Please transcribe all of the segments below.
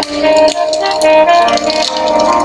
Thank you.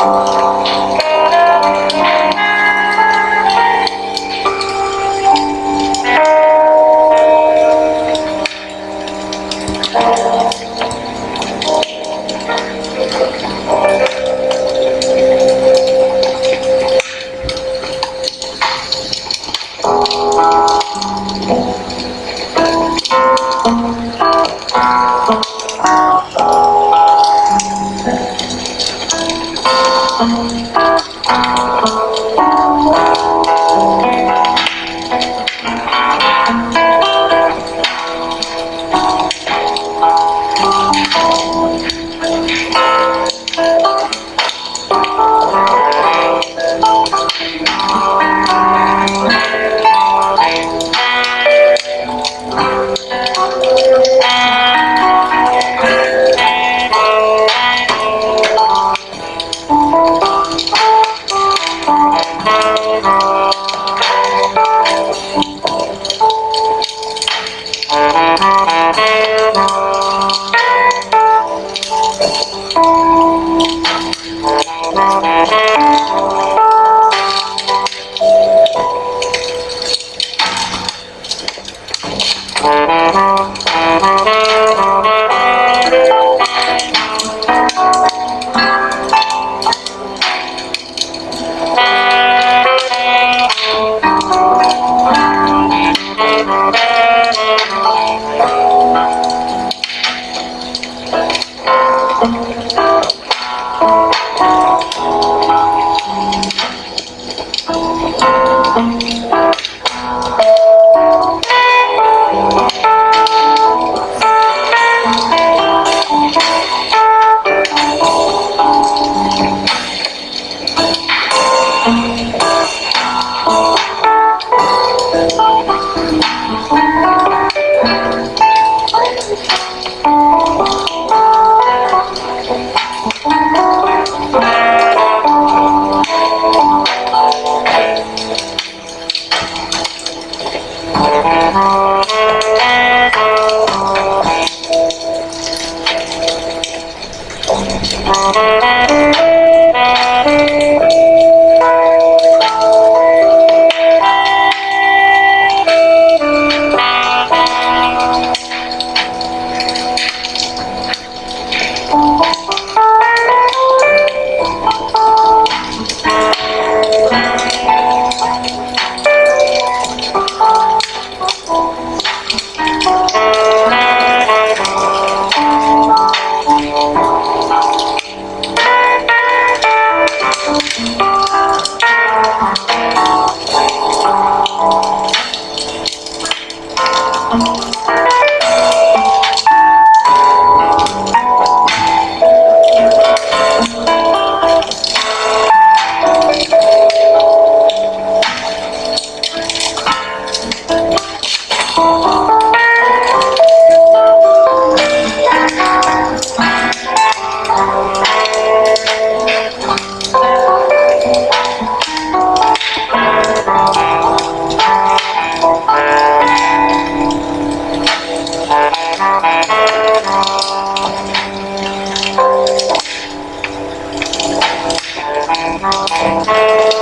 情况。Bye. Oh. Thank you.